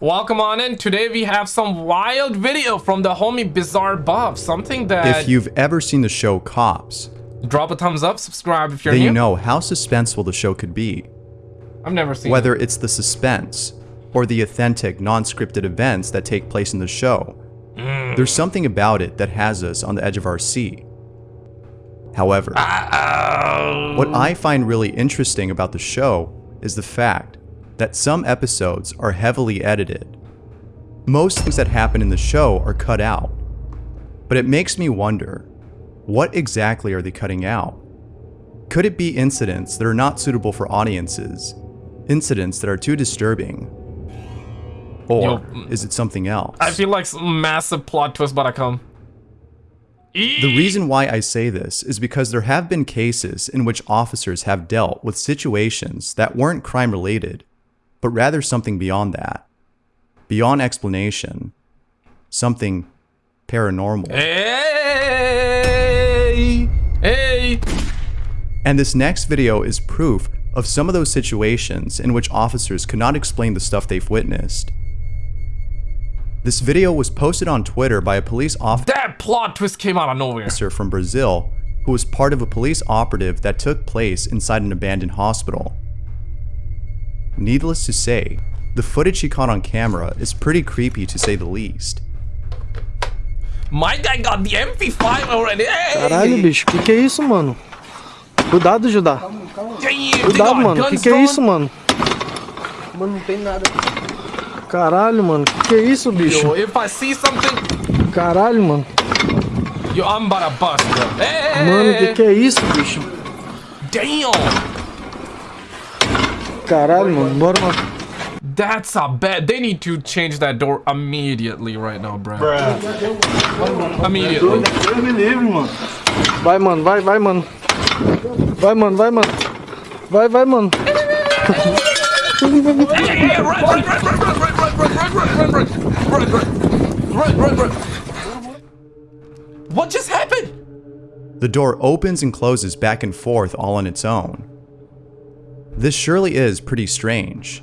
Welcome on in. Today we have some wild video from the homie Bizarre Buff. Something that... If you've ever seen the show Cops, Drop a thumbs up, subscribe if you're then new. you know how suspenseful the show could be. I've never seen Whether it's the suspense or the authentic, non-scripted events that take place in the show, Mm. there's something about it that has us on the edge of our seat. However, what I find really interesting about the show is the fact that some episodes are heavily edited. Most things that happen in the show are cut out. But it makes me wonder, what exactly are they cutting out? Could it be incidents that are not suitable for audiences? Incidents that are too disturbing? Or Yo, is it something else? I feel like some massive plot twist about to come. The reason why I say this is because there have been cases in which officers have dealt with situations that weren't crime related, but rather something beyond that. Beyond explanation. Something paranormal. Hey! Hey! And this next video is proof of some of those situations in which officers could not explain the stuff they've witnessed. This video was posted on Twitter by a police officer. That plot twist came out of nowhere. officer from Brazil who was part of a police operative that took place inside an abandoned hospital. Needless to say, the footage he caught on camera is pretty creepy to say the least. My guy got the MP5 already. Hey! Caralho, bicho, que que é isso, mano? Cuidado, Judá. Damn, they Cuidado, got mano. Que que é isso, mano? Mano, não tem nada. Caralho, mano. Que que é isso, Yo, bicho? if I see something, Caralho, mano. yo, I'm about to bust, bro. Hey! Mano, que que é isso, bicho? Damn! Caralho. Bora, mano. That's a bad. They need to change that door immediately right now, bro. Immediately. Deus me livre, mano. Vai, mano. Vai, vai, mano. Vai, mano. Vai, mano. Vai, vai, mano. Hey, hey, run, run, run, run, run, run, run, run, run, run, run, run, run, run, run. What just happened? The door opens and closes back and forth all on its own. This surely is pretty strange.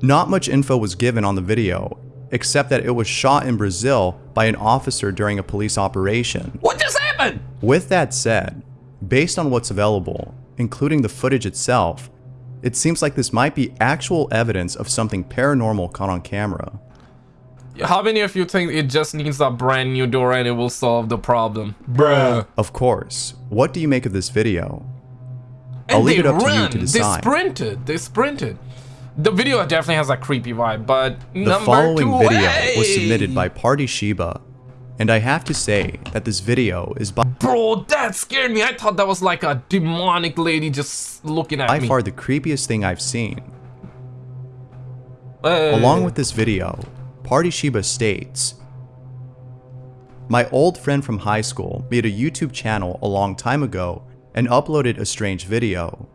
Not much info was given on the video, except that it was shot in Brazil by an officer during a police operation. What just happened? With that said, based on what's available, including the footage itself, it seems like this might be actual evidence of something paranormal caught on camera. How many of you think it just needs a brand new door and it will solve the problem? Bruh. Of course, what do you make of this video? And I'll leave they it up to you to decide. They sprinted. They sprinted. The video definitely has a creepy vibe, but The number following two, video hey! was submitted by Party Shiba, and I have to say that this video is by Bro, that scared me. I thought that was like a demonic lady just looking at by me. far the creepiest thing I've seen. Hey. Along with this video, Party Shiba states, My old friend from high school made a YouTube channel a long time ago and uploaded a strange video.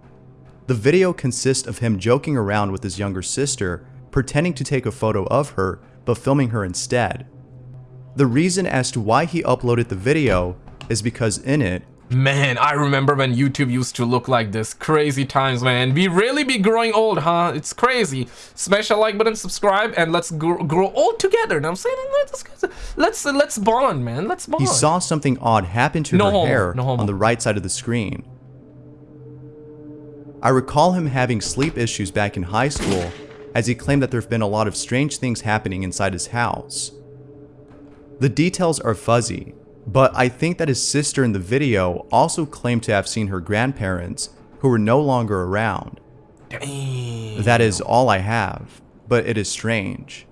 The video consists of him joking around with his younger sister, pretending to take a photo of her, but filming her instead. The reason as to why he uploaded the video is because in it, Man, I remember when YouTube used to look like this. Crazy times, man. We really be growing old, huh? It's crazy. Smash a like button, subscribe, and let's grow, grow old together. Now I'm saying let's let's let's bond, man. Let's bond. he saw something odd happen to No her homo, hair no on the right side of the screen. I recall him having sleep issues back in high school, as he claimed that there have been a lot of strange things happening inside his house. The details are fuzzy, but I think that his sister in the video also claimed to have seen her grandparents, who were no longer around. Damn. That is all I have, but it is strange.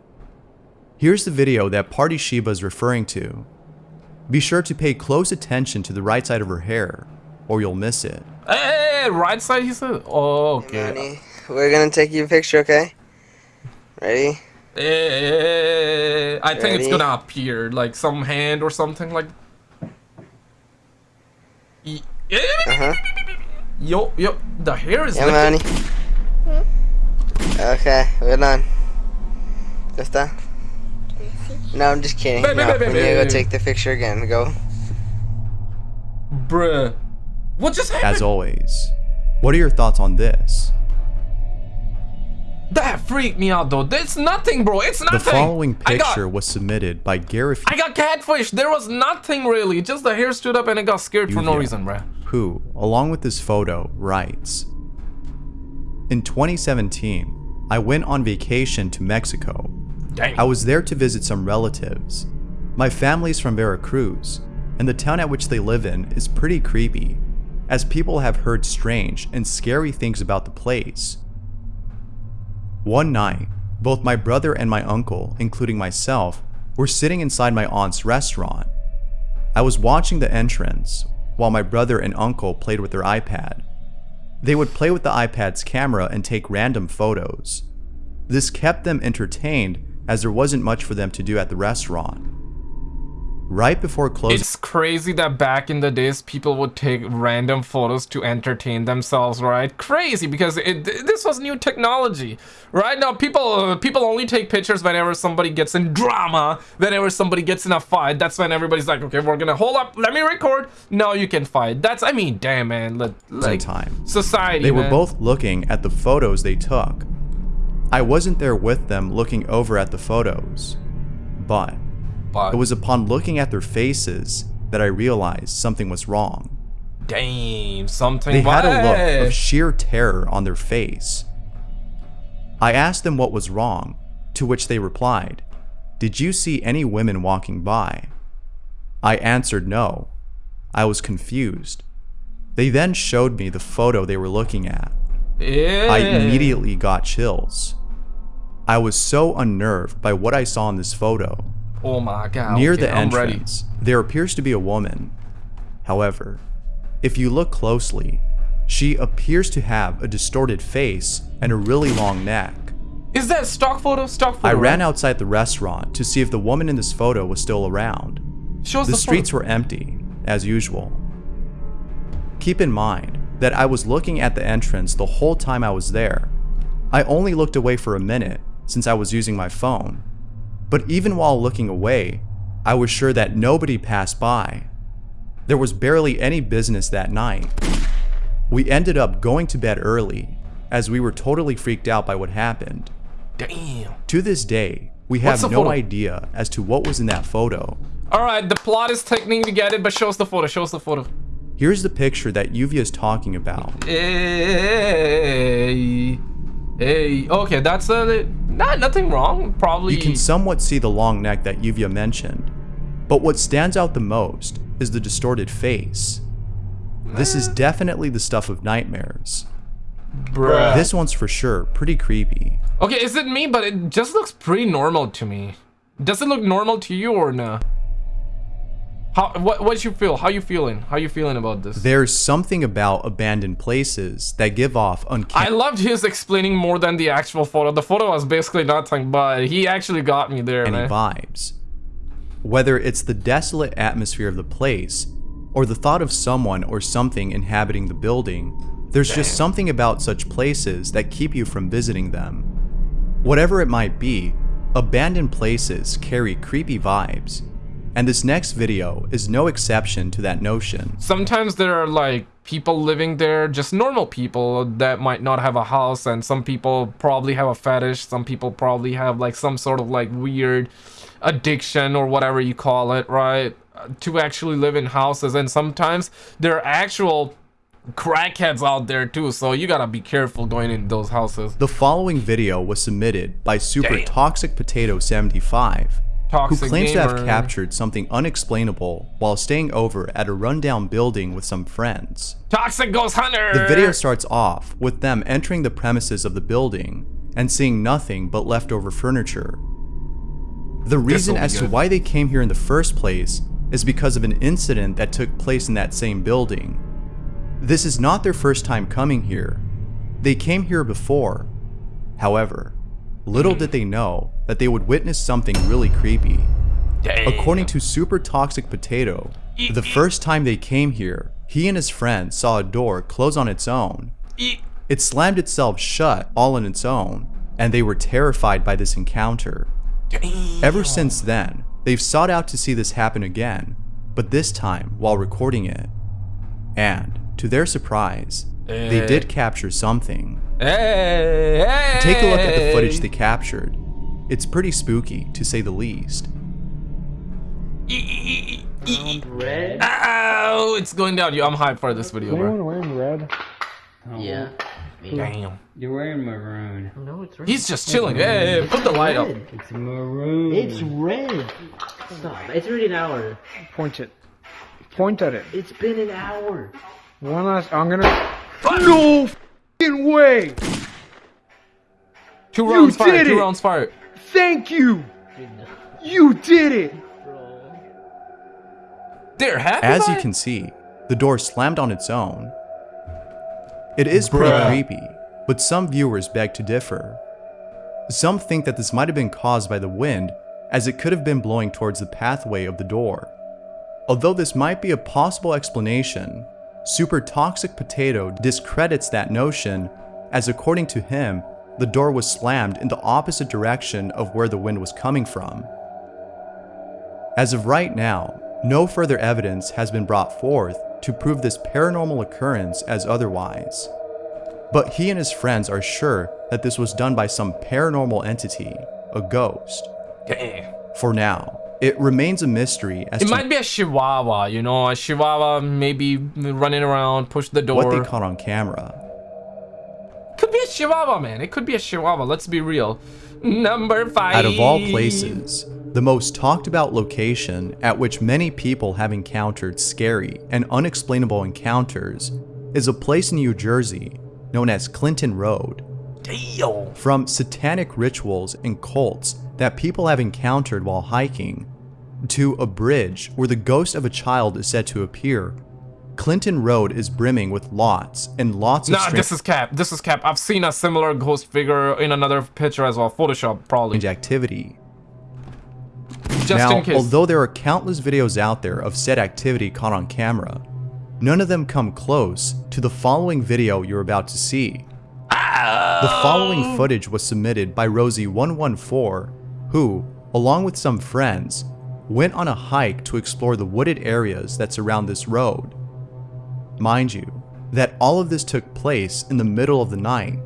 Here's the video that Party Shiba is referring to. Be sure to pay close attention to the right side of her hair, or you'll miss it. Hey, right side, he said. Oh, okay. Manny, we're gonna take you a picture, okay? Ready? Eh, eh, I think it's gonna appear like some hand or something like. E- Uh-huh. Yo, yo, the hair is Yeah, lifted. Manny. Hmm? Okay, we're done. Ya está? No, I'm just kidding. Babe, No, babe, we babe, need to go take the picture again. Go. Bruh. What just happened? As always, what are your thoughts on this? That freaked me out though. It's nothing, bro. It's nothing. The following I got- picture was submitted by Gareth I got catfish. There was nothing really. Just the hair stood up and it got scared for no reason, bruh. who, along with this photo, writes In 2017, I went on vacation to Mexico. Dang. I was there to visit some relatives. My family's from Veracruz, and the town at which they live in is pretty creepy, as people have heard strange and scary things about the place. One night, both my brother and my uncle, including myself, were sitting inside my aunt's restaurant. I was watching the entrance while my brother and uncle played with their iPad. They would play with the iPad's camera and take random photos. This kept them entertained as there wasn't much for them to do at the restaurant. Right before closing, It's crazy that back in the days people would take random photos to entertain themselves, right? Crazy because it this was new technology. Right now people people only take pictures whenever somebody gets in drama, whenever somebody gets in a fight. That's when everybody's like, "Okay, we're going to hold up, let me record. Now you can fight." That's I mean, damn man, let, like time. society they were both looking at the photos they took. I wasn't there with them looking over at the photos, but But it was upon looking at their faces that I realized something was wrong. damn something They had a look of sheer terror on their face. I asked them what was wrong, to which they replied, Did you see any women walking by? I answered no. I was confused. They then showed me the photo they were looking at. Yeah. I immediately got chills. I was so unnerved by what I saw in this photo. Oh my god. Near okay, the I'm ready. entrance, there appears to be a woman. However, if you look closely, she appears to have a distorted face and a really long neck. Is that stock photo? Stock photo. I ran right? outside the restaurant to see if the woman in this photo was still around. Shows The the, streets were empty, as usual. Keep in mind that I was looking at the entrance the whole time I was there. I only looked away for a minute since I was using my phone. But even while looking away, I was sure that nobody passed by. There was barely any business that night. We ended up going to bed early, as we were totally freaked out by what happened. Damn. To this day, we have no photo? idea as to what was in that photo. All right, the plot is taking to get it, but shows the photo. show us the photo. Here's the picture that Yuvia is talking about. Hey, hey. Okay, that's uh, not nothing wrong. Probably. You can somewhat see the long neck that Yuvia mentioned, but what stands out the most is the distorted face. This is definitely the stuff of nightmares. Bruh. This one's for sure pretty creepy. Okay, is it me? But it just looks pretty normal to me. Does it look normal to you or no? How? What? What you feel? How you feeling? How you feeling about this? There's something about abandoned places that give off I loved his explaining more than the actual photo. The photo was basically nothing, but he actually got me there, man. vibes. Whether it's the desolate atmosphere of the place, or the thought of someone or something inhabiting the building, there's just something about such places that keep you from visiting them. Whatever it might be, abandoned places carry creepy vibes, and this next video is no exception to that notion. sometimes there are like people living there just normal people that might not have a house and some people probably have a fetish some people probably have like some sort of like weird addiction or whatever you call it right to actually live in houses and sometimes there are actual crackheads out there too so you gotta be careful going in those houses The following video was submitted by Super Damn. Toxic Potato 75, who claims to have captured something unexplainable while staying over at a rundown building with some friends. toxic ghost hunter The video starts off with them entering the premises of the building and seeing nothing but leftover furniture. The reason as to why they came here in the first place is because of an incident that took place in that same building. This is not their first time coming here. They came here before. However, little did they know that they would witness something really creepy. Damn. According to Super Toxic Potato, the first time they came here, he and his friend saw a door close on its own. It slammed itself shut all on its own, and they were terrified by this encounter. Ever since then, they've sought out to see this happen again, but this time while recording it. And, to their surprise, they did capture something. Hey, hey, Take a look at the footage they captured. It's pretty spooky, to say the least. Red? Ow, it's going down. Yo, I'm hyped for this video, bro. Anyone wearing red? Oh, yeah. Damn. You're wearing maroon. No, it's red. He's just chilling. Hey, hey, put the light up. It's maroon. It's red. Stop. It's already an hour. Point it. Point at it. It's been an hour. One last. I'm gonna. No f***ing way! Two rounds did fired. Two it! rounds fired. Thank you! You did it! There, happy As you can see, the door slammed on its own. It is pretty Bruh. creepy, but some viewers beg to differ. Some think that this might have been caused by the wind, as it could have been blowing towards the pathway of the door. Although this might be a possible explanation, Super Toxic Potato discredits that notion, as according to him, the door was slammed in the opposite direction of where the wind was coming from. As of right now, no further evidence has been brought forth to prove this paranormal occurrence as otherwise. But he and his friends are sure that this was done by some paranormal entity, a ghost. For now, it remains a mystery as It might be a chihuahua, you know, a chihuahua maybe running around, push the door. what they caught on camera. Could be a chihuahua, man. It could be a chihuahua. Let's be real. Number five. Out of all places, the most talked about location at which many people have encountered scary and unexplainable encounters is a place in New Jersey known as Clinton Road. Damn. From satanic rituals and cults that people have encountered while hiking, to a bridge where the ghost of a child is said to appear, Clinton Road is brimming with lots and lots of Nah, this is cap. This is cap. I've seen a similar ghost figure in another picture as well. Photoshop, probably. activity. Just now, in case. although there are countless videos out there of said activity caught on camera, none of them come close to the following video you're about to see. The following oh. footage was submitted by Rosie114, who, along with some friends, went on a hike to explore the wooded areas that surround this road. Mind you, that all of this took place in the middle of the night,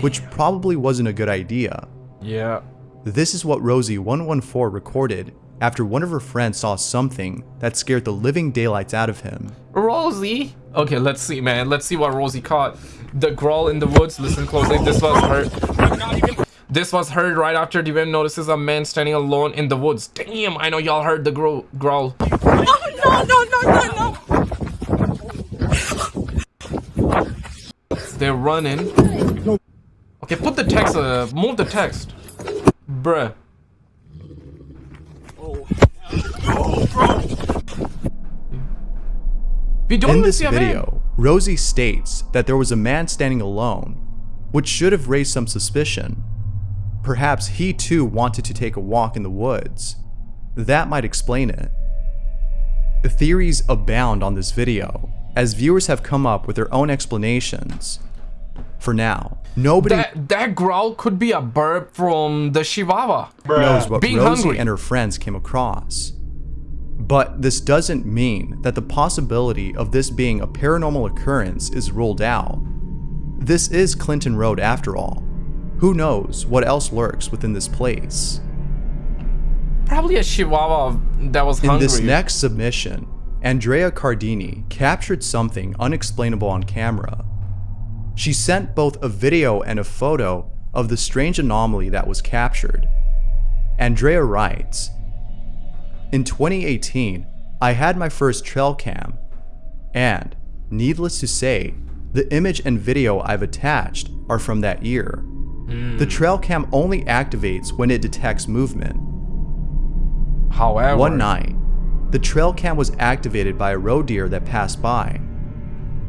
which probably wasn't a good idea. yeah. This is what Rosie114 recorded after one of her friends saw something that scared the living daylights out of him. Rosie. Okay, let's see, man. Let's see what Rosie caught. The growl in the woods. Listen closely. This was heard. This was heard right after the event notices a man standing alone in the woods. Damn, I know y'all heard the growl. growl. no, no, no, no, no. They're running. Okay, put the text. Uh, move the text. Bruh. We don't In this see a man. video, Rosie states that there was a man standing alone, which should have raised some suspicion. Perhaps he too wanted to take a walk in the woods. That might explain it. The theories abound on this video, as viewers have come up with their own explanations. For now, nobody That that growl could be a burp from the Chihuahua. knows what Being Rosie hungry. and her friends came across. But this doesn't mean that the possibility of this being a paranormal occurrence is ruled out. This is Clinton Road after all. Who knows what else lurks within this place? Probably a Chihuahua that was hungry. In this next submission, Andrea Cardini captured something unexplainable on camera. She sent both a video and a photo of the strange anomaly that was captured. Andrea writes, In 2018, I had my first trail cam, and, needless to say, the image and video I've attached are from that year. Mm. The trail cam only activates when it detects movement. However, One night, the trail cam was activated by a roe deer that passed by.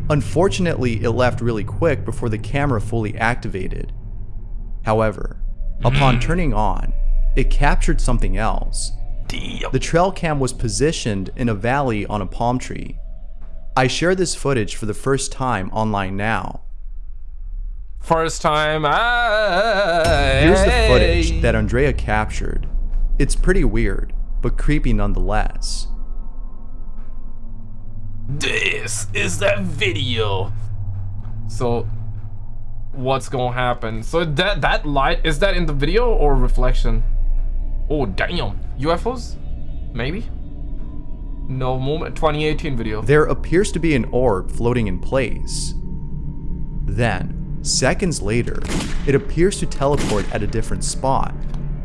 Unfortunately, it left really quick before the camera fully activated. However, mm-hmm. upon turning on, it captured something else. The trail cam was positioned in a valley on a palm tree. I share this footage for the first time online now. First time. I... Here's the footage that Andrea captured. It's pretty weird, but creepy nonetheless. This is that video So what's gonna happen? So that that light is that in the video or reflection? Oh damn, UFOs? Maybe. No moment. 2018 video. There appears to be an orb floating in place. Then, seconds later, it appears to teleport at a different spot.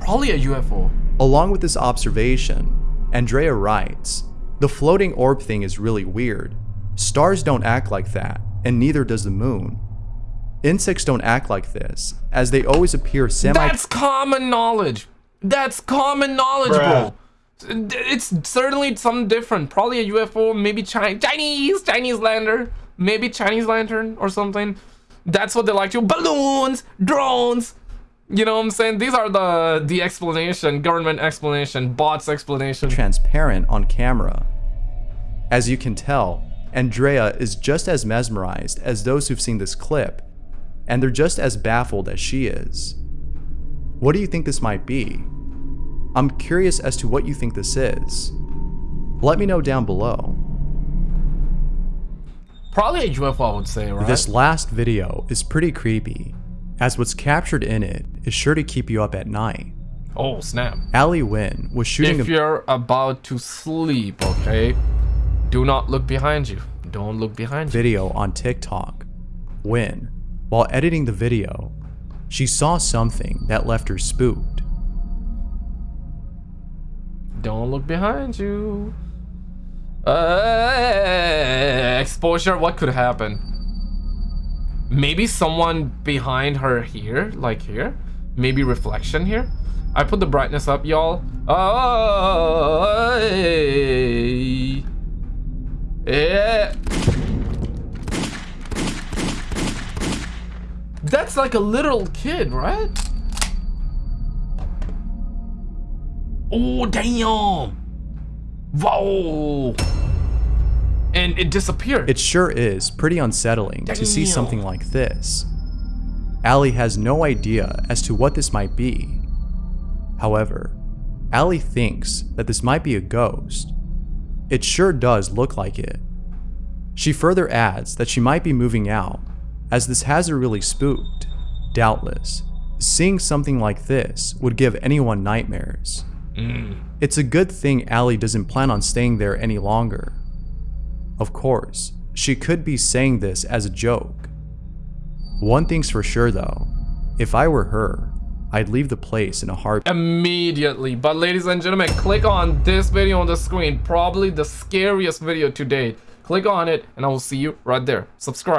Probably a UFO. Along with this observation, Andrea writes, The floating orb thing is really weird. Stars don't act like that, and neither does the moon. Insects don't act like this, as they always appear semi- That's common knowledge. That's common knowledge, bro. It's certainly something different. Probably a UFO, maybe Chinese, Chinese lander, maybe Chinese lantern or something. That's what they like to balloons, drones. You know what I'm saying? These are the the explanation, government explanation, bots explanation. transparent on camera. As you can tell, Andrea is just as mesmerized as those who've seen this clip, and they're just as baffled as she is. What do you think this might be? I'm curious as to what you think this is. Let me know down below. Probably a UFO, I would say, right? This last video is pretty creepy, as what's captured in it is sure to keep you up at night. oh snap! Ali Wynn was shooting If a you're about to sleep, okay, do not look behind you. Don't look behind you. video on TikTok when, while editing the video, she saw something that left her spooked. Don't look behind you. Uh, exposure, what could happen? Maybe someone behind her here, like here. Maybe reflection here. I put the brightness up, y'all. Oh, hey. yeah. That's like a little kid, right? Oh, damn. Whoa. And it disappeared. It sure is pretty unsettling to see something like this. Allie has no idea as to what this might be. However, Allie thinks that this might be a ghost. It sure does look like it. She further adds that she might be moving out, as this has her really spooked. Doubtless, seeing something like this would give anyone nightmares. Mm. It's a good thing Allie doesn't plan on staying there any longer. Of course, she could be saying this as a joke. One thing's for sure though, if I were her, I'd leave the place in a heartbeat. immediately. But ladies and gentlemen, click on this video on the screen. Probably the scariest video to date. Click on it and I will see you right there. Subscribe.